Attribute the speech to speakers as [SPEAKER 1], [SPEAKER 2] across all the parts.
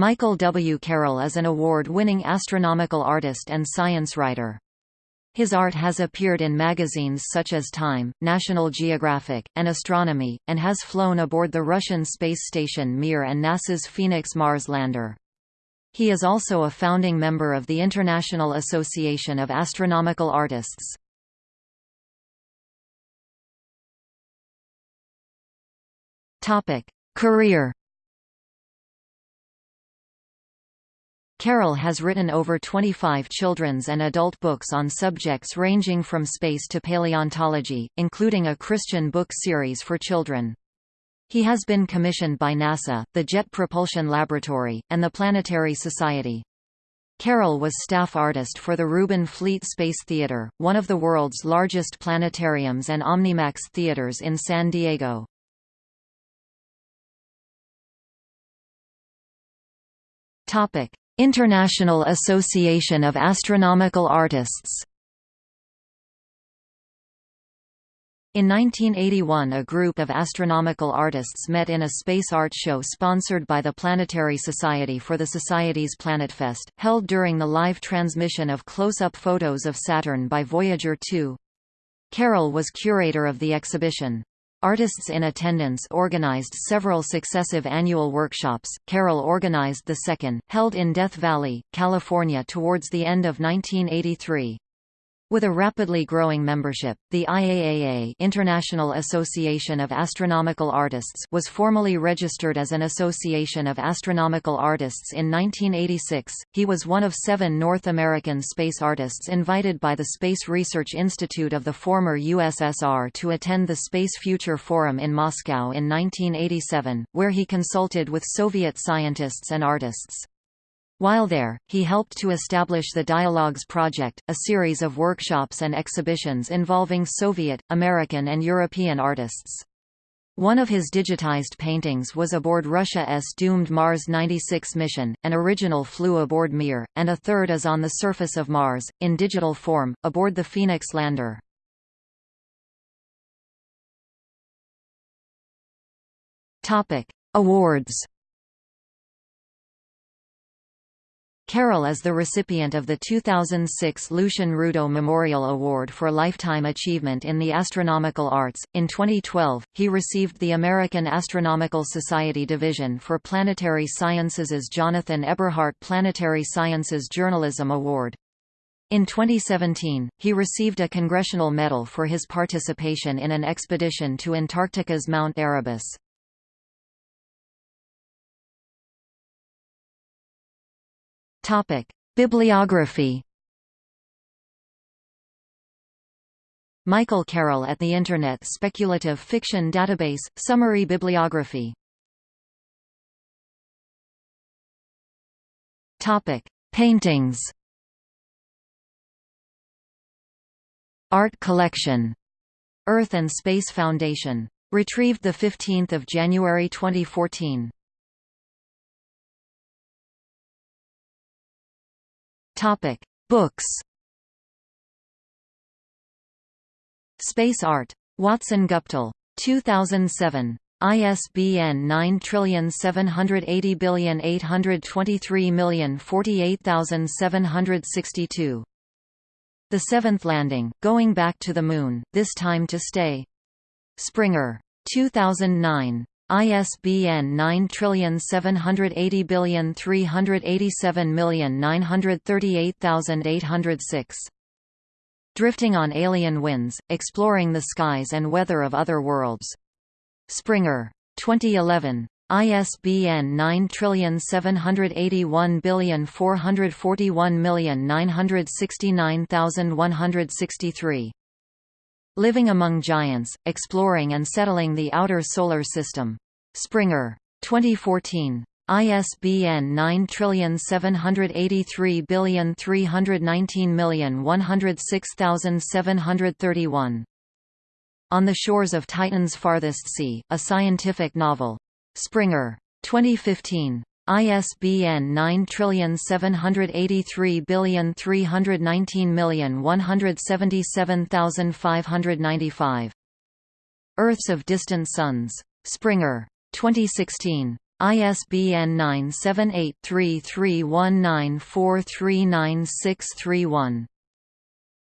[SPEAKER 1] Michael W. Carroll is an award-winning astronomical artist and science writer. His art has appeared in magazines such as Time, National Geographic, and Astronomy, and has flown aboard the Russian space station Mir and NASA's Phoenix Mars lander. He is also a founding member of the International Association of Astronomical Artists. Career Carroll has written over 25 children's and adult books on subjects ranging from space to paleontology, including a Christian book series for children. He has been commissioned by NASA, the Jet Propulsion Laboratory, and the Planetary Society. Carroll was staff artist for the Reuben Fleet Space Theater, one of the world's largest planetariums and Omnimax theaters in San Diego. Topic: International Association of Astronomical Artists In 1981 a group of astronomical artists met in a space art show sponsored by the Planetary Society for the Society's Planetfest, held during the live transmission of close-up photos of Saturn by Voyager 2. Carroll was curator of the exhibition. Artists in attendance organized several successive annual workshops. Carroll organized the second, held in Death Valley, California towards the end of 1983. With a rapidly growing membership, the IAAA International Association of Astronomical Artists was formally registered as an Association of Astronomical Artists in 1986. He was one of seven North American space artists invited by the Space Research Institute of the former USSR to attend the Space Future Forum in Moscow in 1987, where he consulted with Soviet scientists and artists. While there, he helped to establish the Dialogues Project, a series of workshops and exhibitions involving Soviet, American and European artists. One of his digitized paintings was aboard Russia's doomed Mars 96 mission, an original flew aboard Mir, and a third is on the surface of Mars, in digital form, aboard the Phoenix lander. Awards Carroll is the recipient of the 2006 Lucien Rudaux Memorial Award for Lifetime Achievement in the Astronomical Arts. In 2012, he received the American Astronomical Society Division for Planetary Sciences' Jonathan Eberhart Planetary Sciences Journalism Award. In 2017, he received a Congressional Medal for his participation in an expedition to Antarctica's Mount Erebus.
[SPEAKER 2] Bibliography.
[SPEAKER 1] Michael Carroll at the Internet Speculative Fiction Database – Summary Bibliography
[SPEAKER 2] Topic: Paintings.
[SPEAKER 1] Art Collection. Earth and Space Foundation. Retrieved 15 January 2014.
[SPEAKER 2] Topic: Books.
[SPEAKER 1] Space Art. Watson Guptill. 2007. ISBN 9780823048762. The Seventh Landing, Going Back to the Moon, This Time to Stay. Springer. 2009. ISBN 9780387938806. Drifting on Alien Winds, Exploring the Skies and Weather of Other Worlds. Springer. 2011. ISBN 9781441969163. Living Among Giants, Exploring and Settling the Outer Solar System. Springer. 2014. ISBN 9783319106731. On the Shores of Titan's Farthest Sea, a scientific novel. Springer. 2015. ISBN 9783319177595. Earths of Distant Suns. Springer. 2016. ISBN 978-3319-439631.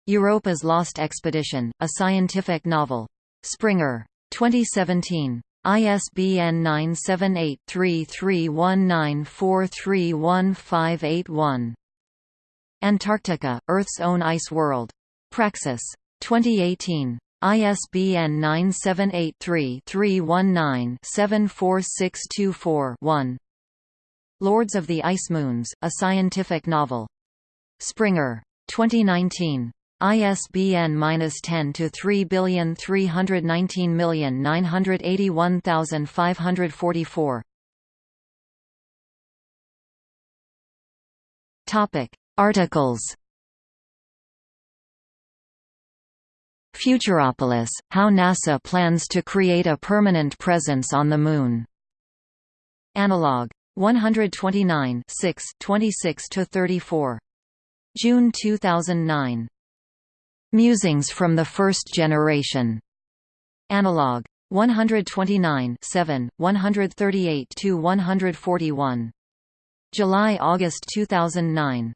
[SPEAKER 1] Europa's Lost Expedition, a scientific novel. Springer. 2017. ISBN 978-3319-431581. Antarctica, Earth's Own Ice World. Praxis. 2018. ISBN 978-3-319-74624-1. Lords of the Ice Moons, a scientific novel. Springer. 2019. ISBN 10 to 3319981,544. Topic Articles Futuropolis – How NASA plans to create a permanent presence on the Moon. Analog. 129 26–34. June 2009. Musings from the First Generation. Analog. 129 7, 138–141. July–August 2009.